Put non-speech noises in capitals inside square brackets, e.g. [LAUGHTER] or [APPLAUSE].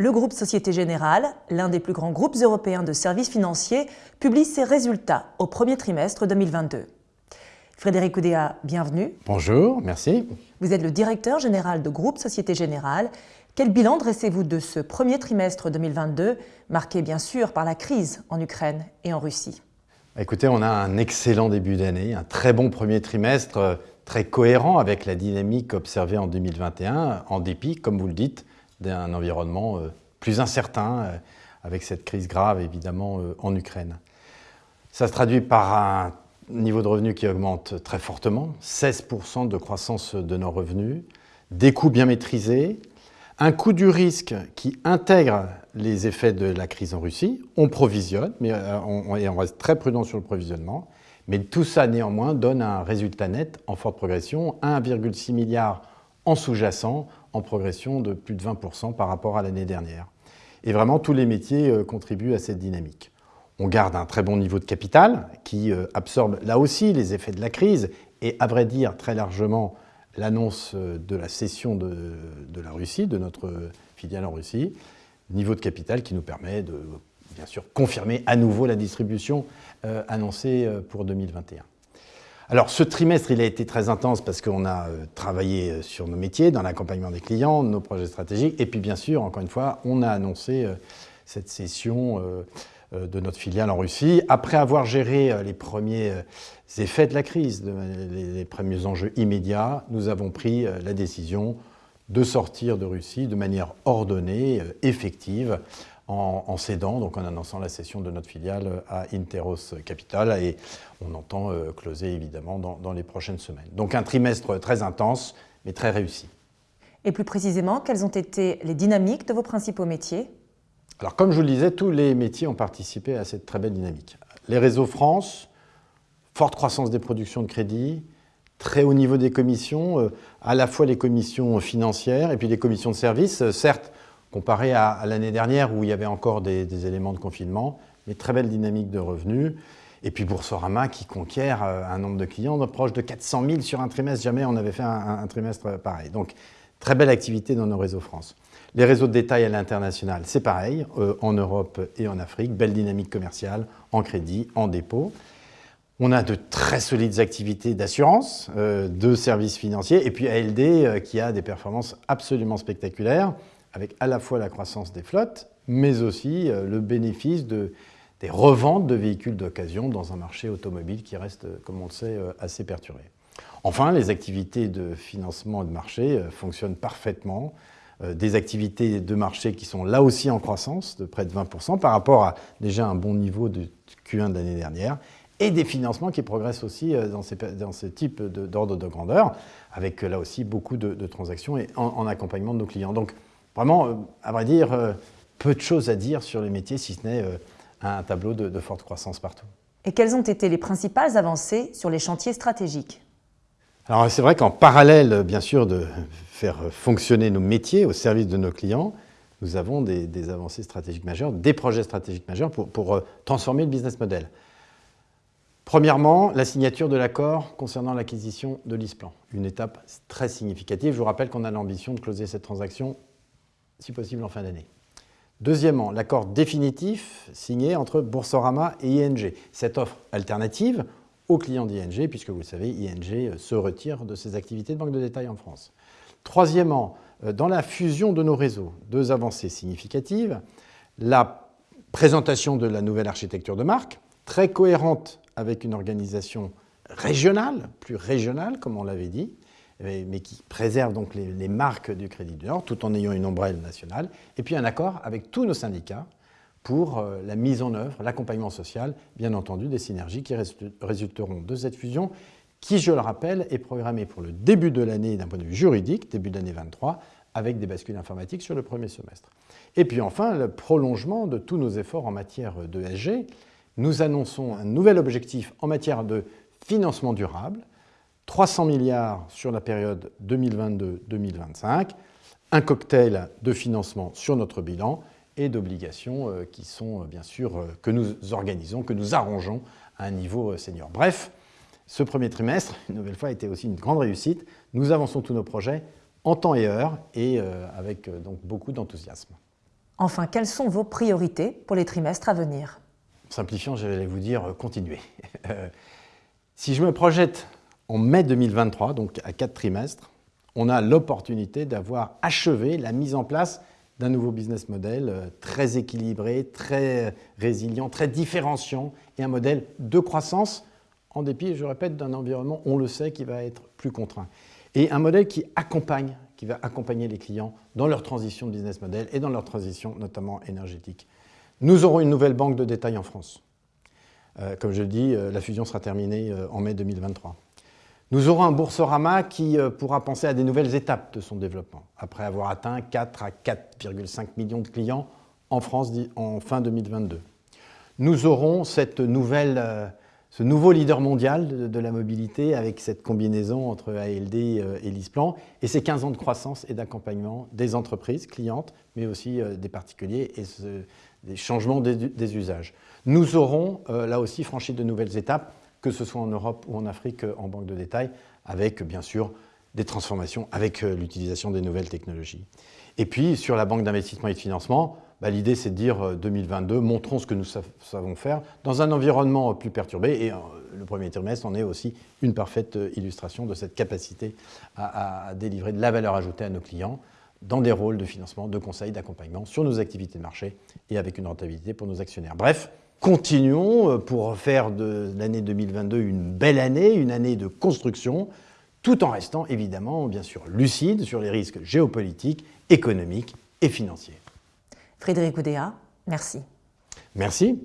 le groupe Société Générale, l'un des plus grands groupes européens de services financiers, publie ses résultats au premier trimestre 2022. Frédéric Oudéa, bienvenue. Bonjour, merci. Vous êtes le directeur général de groupe Société Générale. Quel bilan dressez-vous de ce premier trimestre 2022, marqué bien sûr par la crise en Ukraine et en Russie? Écoutez, on a un excellent début d'année, un très bon premier trimestre, très cohérent avec la dynamique observée en 2021, en dépit, comme vous le dites, d'un environnement euh, plus incertain, euh, avec cette crise grave évidemment euh, en Ukraine. Ça se traduit par un niveau de revenus qui augmente très fortement, 16% de croissance de nos revenus, des coûts bien maîtrisés, un coût du risque qui intègre les effets de la crise en Russie. On provisionne, mais on, on reste très prudent sur le provisionnement. Mais tout ça, néanmoins, donne un résultat net en forte progression, 1,6 milliard en sous-jacent, en progression de plus de 20% par rapport à l'année dernière. Et vraiment, tous les métiers euh, contribuent à cette dynamique. On garde un très bon niveau de capital qui euh, absorbe là aussi les effets de la crise et, à vrai dire, très largement l'annonce euh, de la cession de, de, la Russie, de notre filiale en Russie. Niveau de capital qui nous permet de, bien sûr, confirmer à nouveau la distribution annoncée pour 2021. Alors ce trimestre, a été très intense parce qu'on a euh, travaillé euh, sur nos métiers, dans l'accompagnement des clients, nos projets stratégiques, et puis bien sûr, encore une fois, on a annoncé euh, cette cession de notre filiale en Russie. Après avoir géré les premiers effets de la crise, les premiers enjeux immédiats, nous avons pris la décision de sortir de Russie de manière ordonnée, effective, en, cédant, donc en annonçant la cession de notre filiale à Interos Capital et on entend euh, closer évidemment dans, les prochaines semaines. Donc un trimestre très intense mais très réussi. Et plus précisément, quelles ont été les dynamiques de vos principaux métiers? Alors comme je vous le disais, tous les métiers ont participé à cette très belle dynamique. Les réseaux France, forte croissance des productions de crédit, très haut niveau des commissions, euh, à la fois les commissions financières et puis les commissions de services. Euh, certes, comparé à, l'année dernière où il y avait encore des, éléments de confinement, mais très belle dynamique de revenus. Et puis Boursorama qui conquiert euh, un nombre de clients proche de 400 000 sur un trimestre. Jamais on avait fait un, trimestre pareil. Donc très belle activité dans nos réseaux France. Les réseaux de détail à l'international, c'est pareil, euh, en Europe et en Afrique. Belle dynamique commerciale, en crédit, en dépôt. On a de très solides activités d'assurance, euh, de services financiers, et puis ALD qui a des performances absolument spectaculaires avec à la fois la croissance des flottes, mais aussi euh, le bénéfice de, des reventes de véhicules d'occasion dans un marché automobile qui reste, comme on le sait, euh, assez perturbé. Enfin, les activités de financement de marché euh, fonctionnent parfaitement. Des activités de marché qui sont là aussi en croissance de près de 20% par rapport à déjà un bon niveau de Q1 de l'année dernière et des financements qui progressent aussi dans ces, dans types d'ordre de, grandeur, avec là aussi beaucoup de, transactions et en, en, accompagnement de nos clients. Donc, Vraiment, euh, à vrai dire, euh, peu de choses à dire sur les métiers, si ce n'est euh, un tableau de, forte croissance partout. Et quelles ont été les principales avancées sur les chantiers stratégiques? Alors c'est vrai qu'en parallèle, bien sûr, de faire fonctionner nos métiers au service de nos clients, nous avons des, avancées stratégiques majeures, des projets stratégiques majeurs pour, pour transformer le business model. Premièrement, la signature de l'accord concernant l'acquisition de l'ISPLAN, une étape très significative. Je vous rappelle qu'on a l'ambition de closer cette transaction si possible en fin d'année. Deuxièmement, l'accord définitif signé entre Boursorama et ING. Cette offre alternative aux clients d'ING, puisque vous le savez, ING se retire de ses activités de banque de détail en France. Troisièmement, euh, dans la fusion de nos réseaux, deux avancées significatives. La présentation de la nouvelle architecture de marque, très cohérente avec une organisation régionale, plus régionale, comme on l'avait dit, mais qui préserve donc les, marques du Crédit du Nord, tout en ayant une ombrelle nationale, et puis un accord avec tous nos syndicats pour euh, la mise en œuvre, l'accompagnement social, bien entendu, des synergies qui résulteront de cette fusion, qui, je le rappelle, est programmée pour le début de l'année d'un point de vue juridique, début de l'année 23, avec des bascules informatiques sur le premier semestre. Et puis enfin, le prolongement de tous nos efforts en matière de SG. Nous annonçons un nouvel objectif en matière de financement durable, 300 milliards sur la période 2022-2025, un cocktail de financement sur notre bilan et d'obligations euh, qui sont euh, bien sûr euh, que nous organisons, que nous arrangeons à un niveau senior. Bref, ce premier trimestre, une nouvelle fois, a été aussi une grande réussite. Nous avançons tous nos projets en temps et heure et avec donc beaucoup d'enthousiasme. Enfin, quelles sont vos priorités pour les trimestres à venir? Simplifiant, j'allais vous dire continuer. [LAUGHS] si je me projette en mai 2023, donc à quatre trimestres, on a l'opportunité d'avoir achevé la mise en place d'un nouveau business model euh, très équilibré, très résilient, très différenciant et un modèle de croissance en dépit, je répète, d'un environnement, on le sait, qui va être plus contraint. Et un modèle qui accompagne, qui va accompagner les clients dans leur transition de business model et dans leur transition notamment énergétique. Nous aurons une nouvelle banque de détail en France. Euh, comme je le dis, euh, la fusion sera terminée en mai 2023. Nous aurons un Boursorama qui euh, pourra penser à des nouvelles étapes de son développement, après avoir atteint 4 à 4,5 millions de clients en France en fin 2022. Nous aurons euh, ce nouveau leader mondial de, la mobilité avec cette combinaison entre ALD euh, et LISPLAN et ces 15 ans de croissance et d'accompagnement des entreprises clientes, mais aussi des particuliers et des changements des, usages. Nous aurons là aussi franchi de nouvelles étapes que ce soit en Europe ou en Afrique en banque de détail, avec bien sûr des transformations, avec euh, l'utilisation des nouvelles technologies. Et puis sur la banque d'investissement et de financement, bah, l'idée c'est de dire 2022, euh, montrons ce que nous savons faire dans un environnement plus perturbé. Et euh, le premier trimestre en est aussi une parfaite illustration de cette capacité à, à délivrer de la valeur ajoutée à nos clients dans des rôles de financement, de conseil, d'accompagnement sur nos activités de marché et avec une rentabilité pour nos actionnaires. Bref, continuons euh, pour faire de l'année 2022 une belle année, une année de construction, tout en restant évidemment, bien sûr, lucide sur les risques géopolitiques, économiques et financiers. Frédéric Oudéa, merci. Merci.